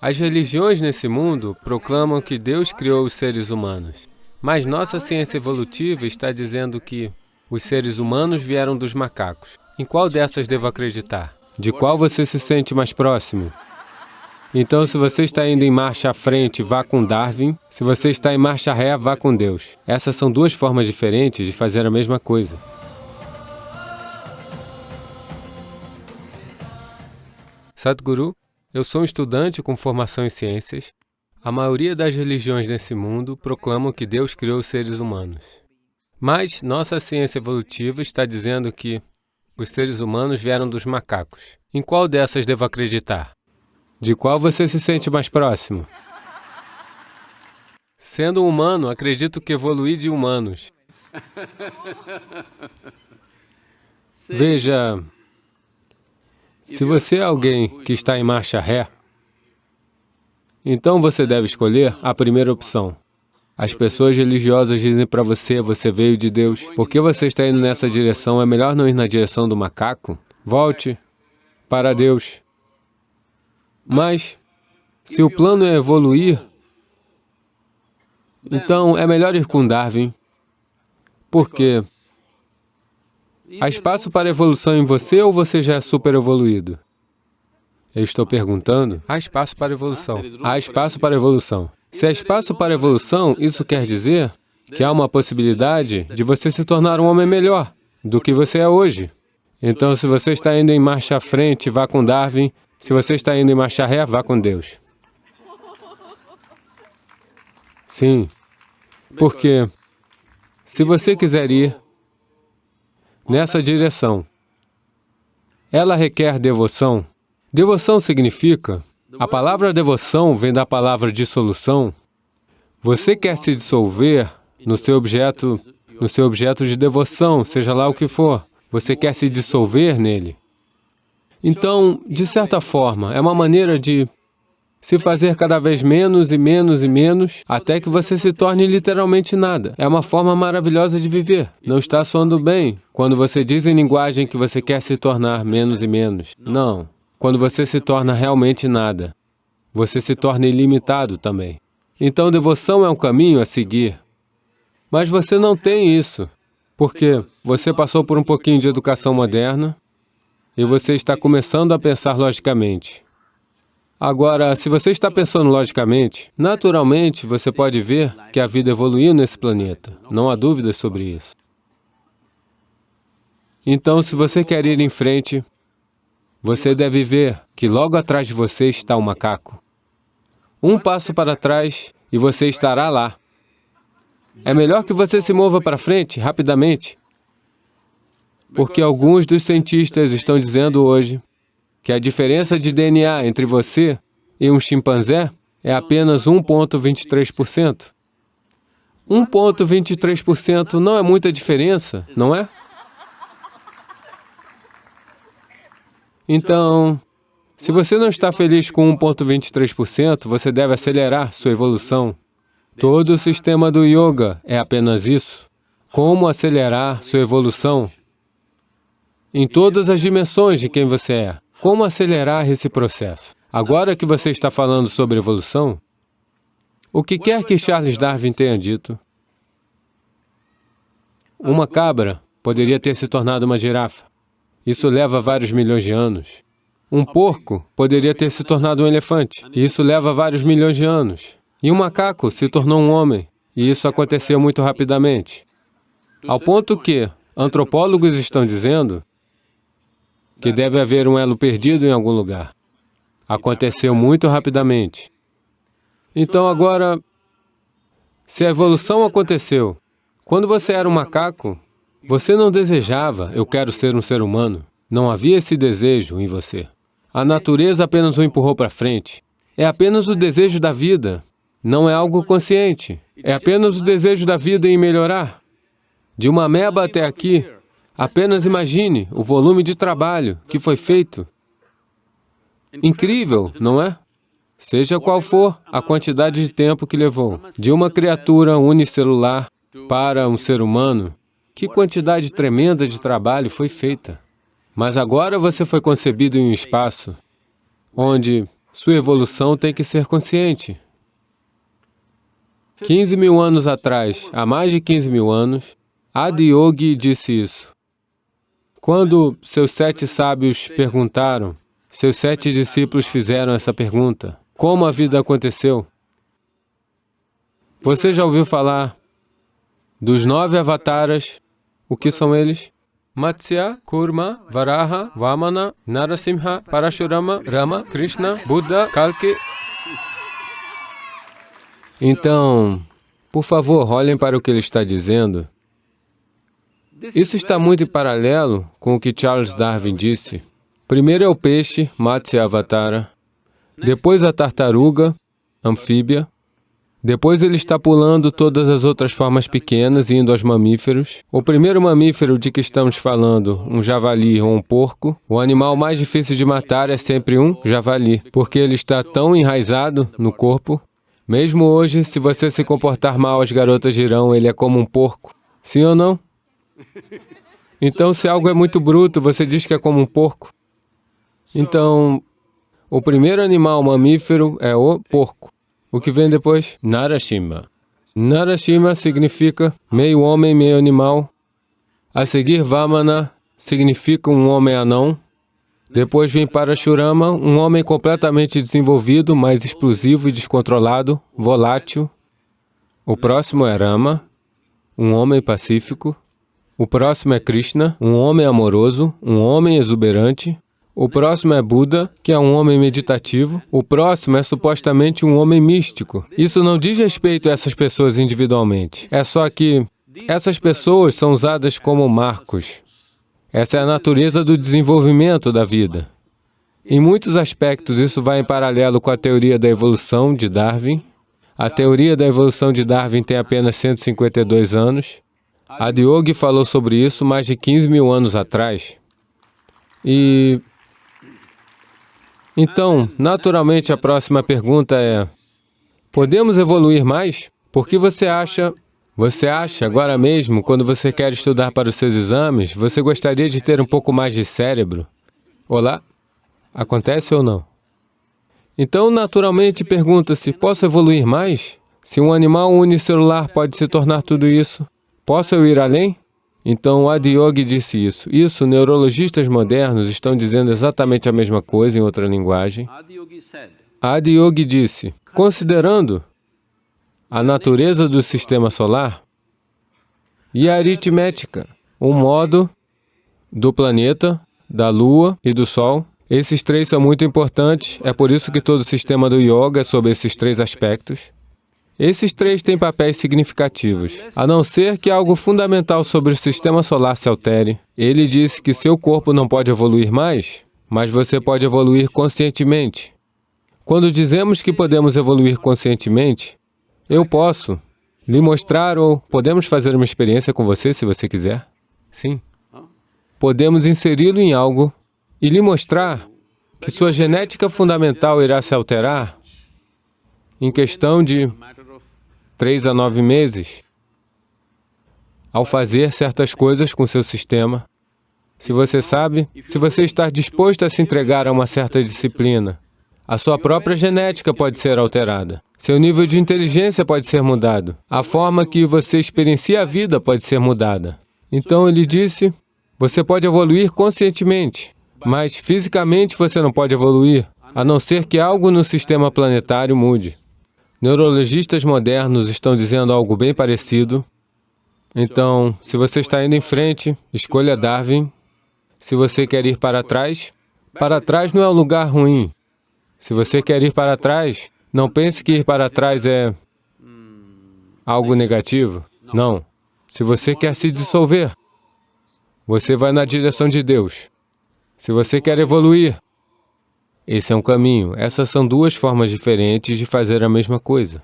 As religiões nesse mundo proclamam que Deus criou os seres humanos, mas nossa ciência evolutiva está dizendo que os seres humanos vieram dos macacos. Em qual dessas devo acreditar? De qual você se sente mais próximo? Então, se você está indo em marcha à frente, vá com Darwin. Se você está em marcha ré, vá com Deus. Essas são duas formas diferentes de fazer a mesma coisa. Sadhguru, eu sou um estudante com formação em ciências. A maioria das religiões nesse mundo proclamam que Deus criou os seres humanos. Mas nossa ciência evolutiva está dizendo que os seres humanos vieram dos macacos. Em qual dessas devo acreditar? De qual você se sente mais próximo? Sendo um humano, acredito que evolui de humanos. Veja, se você é alguém que está em marcha ré, então você deve escolher a primeira opção. As pessoas religiosas dizem para você, você veio de Deus. Por que você está indo nessa direção? É melhor não ir na direção do macaco? Volte para Deus. Mas, se o plano é evoluir, então é melhor ir com Darwin. Por quê? Há espaço para evolução em você ou você já é super evoluído? Eu estou perguntando, há espaço para evolução. Há espaço para evolução. Se há espaço para evolução, isso quer dizer que há uma possibilidade de você se tornar um homem melhor do que você é hoje. Então, se você está indo em marcha à frente, vá com Darwin. Se você está indo em marcha ré, vá com Deus. Sim, porque se você quiser ir nessa direção. Ela requer devoção. Devoção significa, a palavra devoção vem da palavra dissolução. Você quer se dissolver no seu objeto, no seu objeto de devoção, seja lá o que for. Você quer se dissolver nele. Então, de certa forma, é uma maneira de se fazer cada vez menos e menos e menos, até que você se torne literalmente nada. É uma forma maravilhosa de viver. Não está soando bem quando você diz em linguagem que você quer se tornar menos e menos. Não. Quando você se torna realmente nada, você se torna ilimitado também. Então, devoção é um caminho a seguir. Mas você não tem isso, porque você passou por um pouquinho de educação moderna e você está começando a pensar logicamente. Agora, se você está pensando logicamente, naturalmente você pode ver que a vida evoluiu nesse planeta. Não há dúvidas sobre isso. Então, se você quer ir em frente, você deve ver que logo atrás de você está o macaco. Um passo para trás e você estará lá. É melhor que você se mova para frente, rapidamente, porque alguns dos cientistas estão dizendo hoje que a diferença de DNA entre você e um chimpanzé é apenas 1.23%. 1.23% não é muita diferença, não é? Então, se você não está feliz com 1.23%, você deve acelerar sua evolução. Todo o sistema do yoga é apenas isso. Como acelerar sua evolução em todas as dimensões de quem você é. Como acelerar esse processo? Agora que você está falando sobre evolução, o que quer que Charles Darwin tenha dito, uma cabra poderia ter se tornado uma girafa. Isso leva vários milhões de anos. Um porco poderia ter se tornado um elefante. Isso leva vários milhões de anos. E um macaco se tornou um homem. E isso aconteceu muito rapidamente. Ao ponto que antropólogos estão dizendo que deve haver um elo perdido em algum lugar. Aconteceu muito rapidamente. Então agora, se a evolução aconteceu, quando você era um macaco, você não desejava, eu quero ser um ser humano. Não havia esse desejo em você. A natureza apenas o empurrou para frente. É apenas o desejo da vida, não é algo consciente. É apenas o desejo da vida em melhorar. De uma ameba até aqui, Apenas imagine o volume de trabalho que foi feito. Incrível, não é? Seja qual for a quantidade de tempo que levou de uma criatura unicelular para um ser humano, que quantidade tremenda de trabalho foi feita. Mas agora você foi concebido em um espaço onde sua evolução tem que ser consciente. 15 mil anos atrás, há mais de 15 mil anos, Adiyogi disse isso. Quando seus sete sábios perguntaram, seus sete discípulos fizeram essa pergunta, como a vida aconteceu? Você já ouviu falar dos nove avataras? O que são eles? Matsya, Kurma, Varaha, Vamana, Narasimha, Parashurama, Rama, Krishna, Buddha, Kalki. Então, por favor, olhem para o que ele está dizendo. Isso está muito em paralelo com o que Charles Darwin disse. Primeiro é o peixe, Matsya Avatara, depois a tartaruga, anfíbia, depois ele está pulando todas as outras formas pequenas, indo aos mamíferos. O primeiro mamífero de que estamos falando, um javali ou um porco, o animal mais difícil de matar é sempre um javali, porque ele está tão enraizado no corpo. Mesmo hoje, se você se comportar mal, as garotas dirão, ele é como um porco. Sim ou não? Então, se algo é muito bruto, você diz que é como um porco. Então, o primeiro animal mamífero é o porco. O que vem depois? Narashima. Narashima significa meio homem, meio animal. A seguir, Vamana significa um homem anão. Depois vem Parashurama, um homem completamente desenvolvido, mais explosivo e descontrolado, volátil. O próximo é Rama, um homem pacífico. O próximo é Krishna, um homem amoroso, um homem exuberante. O próximo é Buda, que é um homem meditativo. O próximo é supostamente um homem místico. Isso não diz respeito a essas pessoas individualmente. É só que essas pessoas são usadas como marcos. Essa é a natureza do desenvolvimento da vida. Em muitos aspectos, isso vai em paralelo com a teoria da evolução de Darwin. A teoria da evolução de Darwin tem apenas 152 anos. A Diogo falou sobre isso mais de 15 mil anos atrás. E então, naturalmente, a próxima pergunta é, podemos evoluir mais? Por que você acha... Você acha, agora mesmo, quando você quer estudar para os seus exames, você gostaria de ter um pouco mais de cérebro? Olá? Acontece ou não? Então, naturalmente, pergunta-se, posso evoluir mais? Se um animal unicelular pode se tornar tudo isso, posso eu ir além? Então, Adiyogi disse isso. Isso, neurologistas modernos estão dizendo exatamente a mesma coisa em outra linguagem. Adiyogi disse, considerando a natureza do sistema solar e a aritmética, o modo do planeta, da Lua e do Sol, esses três são muito importantes, é por isso que todo o sistema do Yoga é sobre esses três aspectos. Esses três têm papéis significativos. A não ser que algo fundamental sobre o sistema solar se altere, ele disse que seu corpo não pode evoluir mais, mas você pode evoluir conscientemente. Quando dizemos que podemos evoluir conscientemente, eu posso lhe mostrar ou podemos fazer uma experiência com você se você quiser? Sim. Podemos inseri-lo em algo e lhe mostrar que sua genética fundamental irá se alterar em questão de três a nove meses, ao fazer certas coisas com seu sistema, se você sabe, se você está disposto a se entregar a uma certa disciplina, a sua própria genética pode ser alterada. Seu nível de inteligência pode ser mudado. A forma que você experiencia a vida pode ser mudada. Então ele disse, você pode evoluir conscientemente, mas fisicamente você não pode evoluir, a não ser que algo no sistema planetário mude. Neurologistas modernos estão dizendo algo bem parecido. Então, se você está indo em frente, escolha Darwin. Se você quer ir para trás, para trás não é um lugar ruim. Se você quer ir para trás, não pense que ir para trás é algo negativo. Não. Se você quer se dissolver, você vai na direção de Deus. Se você quer evoluir, esse é um caminho. Essas são duas formas diferentes de fazer a mesma coisa.